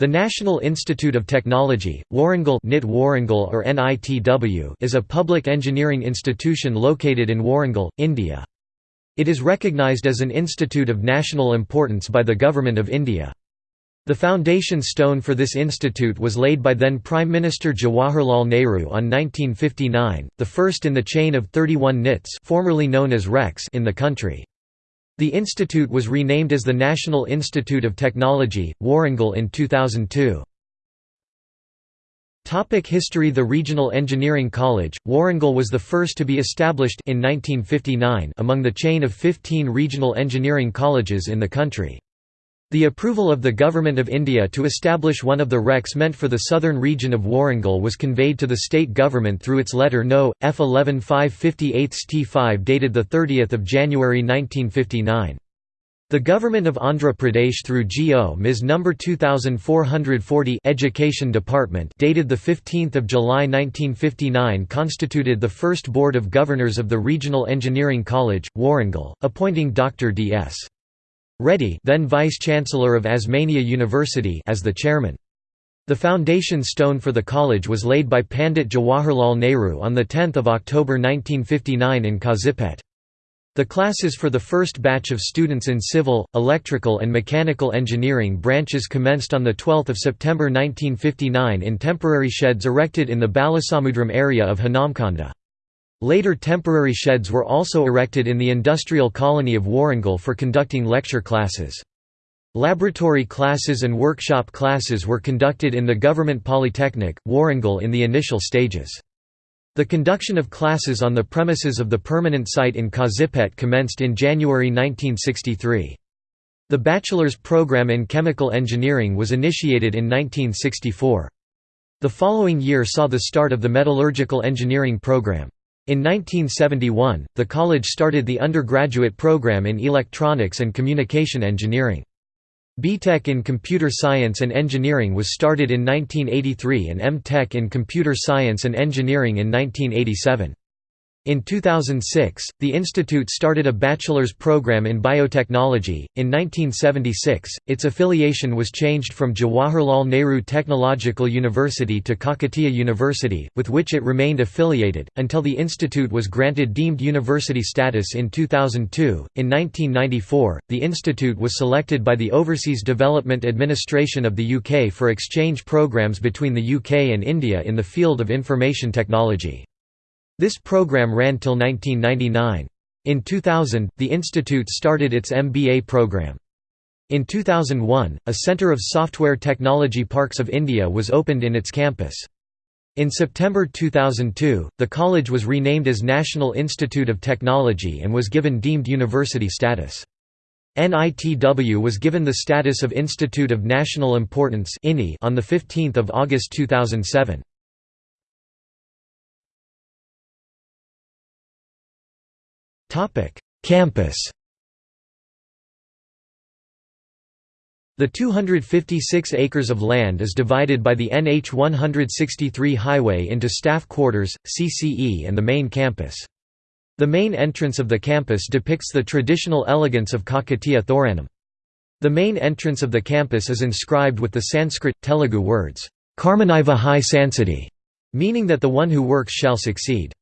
The National Institute of Technology, Warangal or NITW is a public engineering institution located in Warangal, India. It is recognized as an institute of national importance by the Government of India. The foundation stone for this institute was laid by then Prime Minister Jawaharlal Nehru on 1959, the first in the chain of 31 NITs formerly known as RECs in the country. The institute was renamed as the National Institute of Technology, Warangal in 2002. Topic History The Regional Engineering College, Warangal was the first to be established in 1959 among the chain of 15 regional engineering colleges in the country. The approval of the Government of India to establish one of the RECs meant for the southern region of Warangal was conveyed to the state government through its letter No. F 11 558 T5 dated 30 January 1959. The Government of Andhra Pradesh through GO Ms No. 2440 Education Department dated 15 July 1959 constituted the first Board of Governors of the Regional Engineering College, Warangal, appointing Dr. D.S. Reddy then Vice-Chancellor of Osmania University as the chairman. The foundation stone for the college was laid by Pandit Jawaharlal Nehru on 10 October 1959 in Kazipet. The classes for the first batch of students in civil, electrical and mechanical engineering branches commenced on 12 September 1959 in temporary sheds erected in the Balasamudram area of Hanamkonda. Later temporary sheds were also erected in the industrial colony of Warangal for conducting lecture classes. Laboratory classes and workshop classes were conducted in the Government Polytechnic, Warangal in the initial stages. The conduction of classes on the premises of the permanent site in Kazipet commenced in January 1963. The bachelor's program in chemical engineering was initiated in 1964. The following year saw the start of the metallurgical engineering program. In 1971, the college started the undergraduate program in electronics and communication engineering. B.Tech in Computer Science and Engineering was started in 1983 and M.Tech in Computer Science and Engineering in 1987. In 2006, the institute started a bachelor's program in biotechnology. In 1976, its affiliation was changed from Jawaharlal Nehru Technological University to Kakatiya University, with which it remained affiliated, until the institute was granted deemed university status in 2002. In 1994, the institute was selected by the Overseas Development Administration of the UK for exchange programs between the UK and India in the field of information technology. This program ran till 1999. In 2000, the institute started its MBA program. In 2001, a Centre of Software Technology Parks of India was opened in its campus. In September 2002, the college was renamed as National Institute of Technology and was given deemed university status. NITW was given the status of Institute of National Importance on 15 August 2007. Campus The 256 acres of land is divided by the NH 163 highway into staff quarters, CCE and the main campus. The main entrance of the campus depicts the traditional elegance of Kakatiya Thoranam. The main entrance of the campus is inscribed with the Sanskrit, Telugu words, Karmaniva Hai Sansadi, meaning that the one who works shall succeed.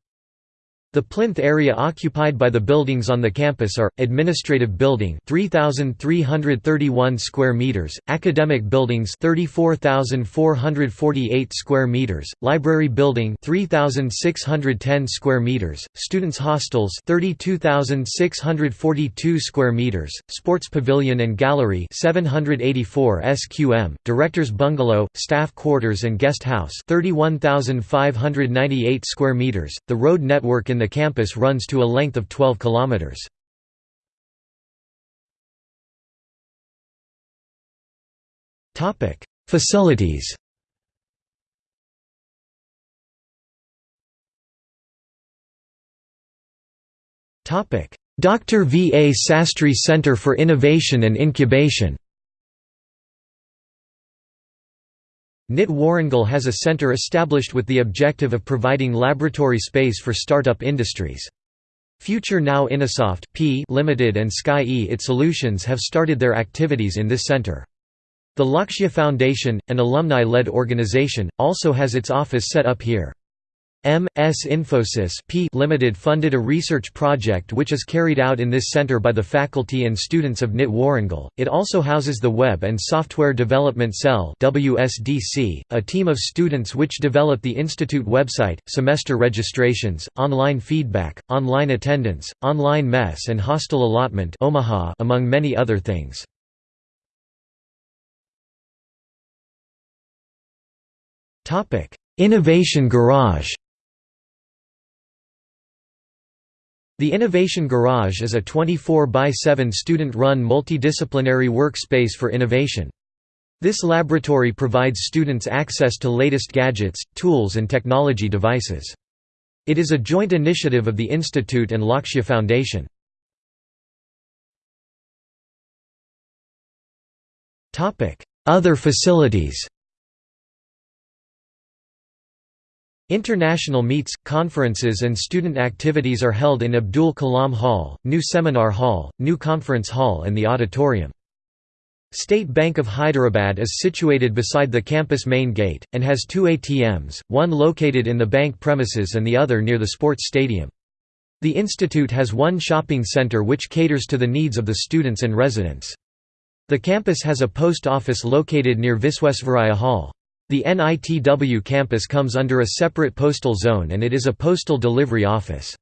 The plinth area occupied by the buildings on the campus are Administrative Building 3331 square meters, Academic Buildings 34448 square meters, Library Building 3610 square meters, Students Hostels 32642 square meters, Sports Pavilion and Gallery 784 sqm, Directors Bungalow, Staff Quarters and Guest House 31598 square meters. The road network in the campus runs to a length of 12 kilometers. Topic: Facilities. Topic: Dr. V. A. Sastry Center for Innovation and Incubation. NIT Warangal has a center established with the objective of providing laboratory space for startup industries. Future Now Innosoft P Limited and Sky E IT Solutions have started their activities in this center. The Lakshya Foundation, an alumni-led organization, also has its office set up here. M.S. Infosys P Limited funded a research project which is carried out in this center by the faculty and students of NIT Warangal. It also houses the Web and Software Development Cell WSDC, a team of students which develop the institute website, semester registrations, online feedback, online attendance, online mess and hostel allotment Omaha among many other things. Innovation Garage The Innovation Garage is a 24 by 7 student-run multidisciplinary workspace for innovation. This laboratory provides students access to latest gadgets, tools and technology devices. It is a joint initiative of the Institute and Lakshya Foundation. Other facilities International meets, conferences and student activities are held in Abdul Kalam Hall, New Seminar Hall, New Conference Hall and the Auditorium. State Bank of Hyderabad is situated beside the campus main gate, and has two ATMs, one located in the bank premises and the other near the sports stadium. The institute has one shopping center which caters to the needs of the students and residents. The campus has a post office located near Viswesvaraya Hall. The NITW campus comes under a separate postal zone and it is a postal delivery office.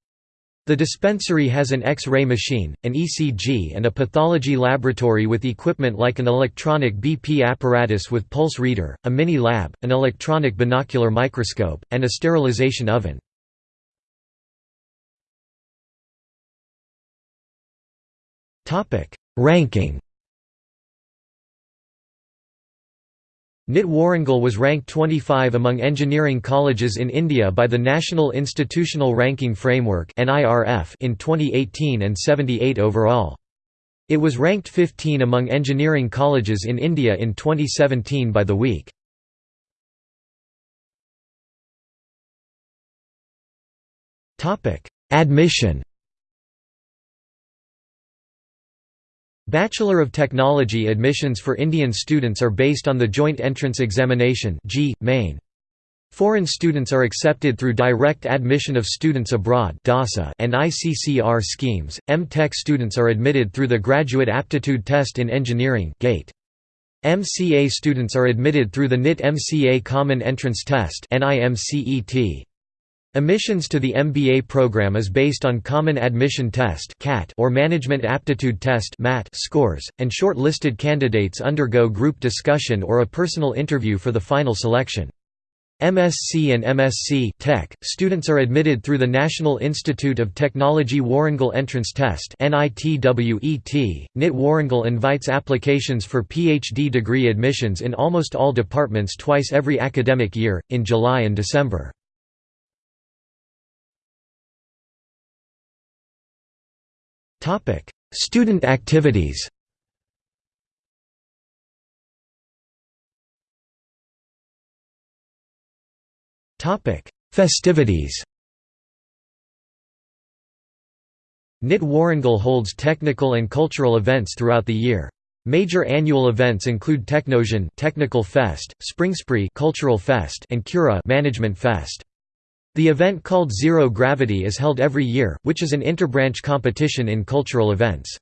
The dispensary has an X-ray machine, an ECG and a pathology laboratory with equipment like an electronic BP apparatus with pulse reader, a mini lab, an electronic binocular microscope, and a sterilization oven. Ranking NIT Warangal was ranked 25 among engineering colleges in India by the National Institutional Ranking Framework in 2018 and 78 overall. It was ranked 15 among engineering colleges in India in 2017 by the week. Admission Bachelor of Technology admissions for Indian students are based on the Joint Entrance Examination main. Foreign students are accepted through direct admission of students abroad and ICCR schemes. M.Tech students are admitted through the Graduate Aptitude Test in Engineering (GATE). MCA students are admitted through the NIT MCA Common Entrance Test. Admissions to the MBA program is based on Common Admission Test or Management Aptitude Test scores, and short-listed candidates undergo group discussion or a personal interview for the final selection. MSc and MSc Tech students are admitted through the National Institute of Technology Warangal Entrance Test NITWET. NIT Warangal invites applications for PhD degree admissions in almost all departments twice every academic year, in July and December. Topic: Student activities. Topic: Festivities. NIT Warangal holds technical and cultural events throughout the year. Major annual events include Technozion Technical Fest, Springspree Cultural Fest and Cura Management Fest. The event called Zero Gravity is held every year, which is an interbranch competition in cultural events.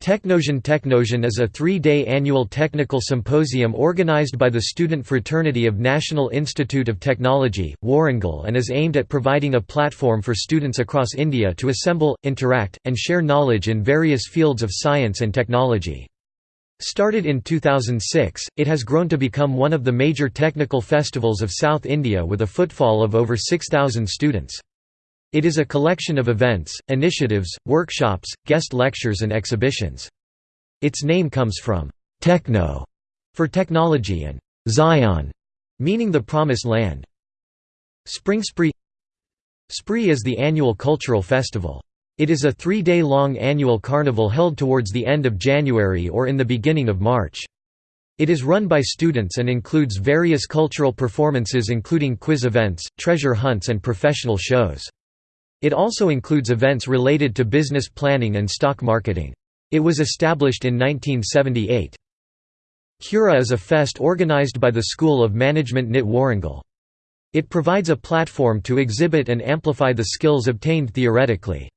Technozion Technozion is a three-day annual technical symposium organized by the student fraternity of National Institute of Technology, Warangal and is aimed at providing a platform for students across India to assemble, interact, and share knowledge in various fields of science and technology. Started in 2006, it has grown to become one of the major technical festivals of South India with a footfall of over 6,000 students. It is a collection of events, initiatives, workshops, guest lectures and exhibitions. Its name comes from «techno» for technology and «Zion» meaning the Promised Land. Spring Spree Spree is the annual cultural festival. It is a three-day-long annual carnival held towards the end of January or in the beginning of March. It is run by students and includes various cultural performances including quiz events, treasure hunts and professional shows. It also includes events related to business planning and stock marketing. It was established in 1978. Cura is a fest organized by the School of Management NIT Warangal. It provides a platform to exhibit and amplify the skills obtained theoretically.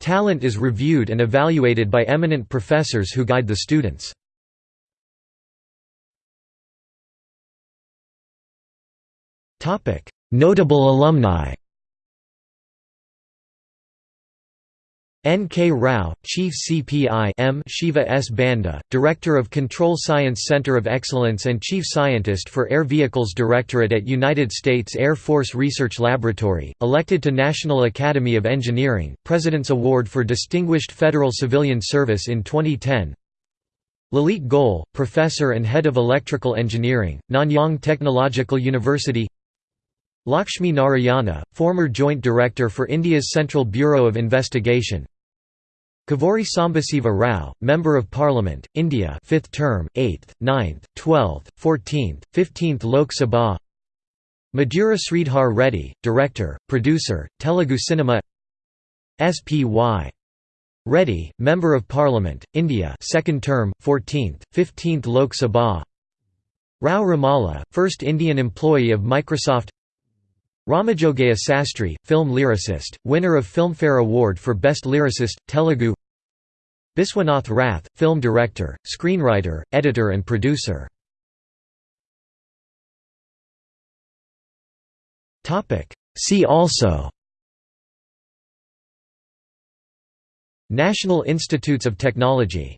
Talent is reviewed and evaluated by eminent professors who guide the students. Notable alumni N. K. Rao, Chief CPI M. Shiva S. Banda, Director of Control Science Center of Excellence and Chief Scientist for Air Vehicles Directorate at United States Air Force Research Laboratory, elected to National Academy of Engineering, President's Award for Distinguished Federal Civilian Service in 2010 Lalit Goel, Professor and Head of Electrical Engineering, Nanyang Technological University Lakshmi Narayana, former Joint Director for India's Central Bureau of Investigation Kavuri Sambasiva Rao, Member of Parliament, India 5th term, 8th, 9th, 12th, 14th, 15th Lok Sabha. Madhura Sridhar Reddy, Director, Producer, Telugu Cinema. S.P.Y. Reddy, Member of Parliament, India 2nd term, 14th, 15th Lok Sabha. Rao Remala, first Indian employee of Microsoft Ramajogayya Sastry, film lyricist, winner of Filmfare Award for Best Lyricist, Telugu. Biswanath Rath, film director, screenwriter, editor and producer. See also National Institutes of Technology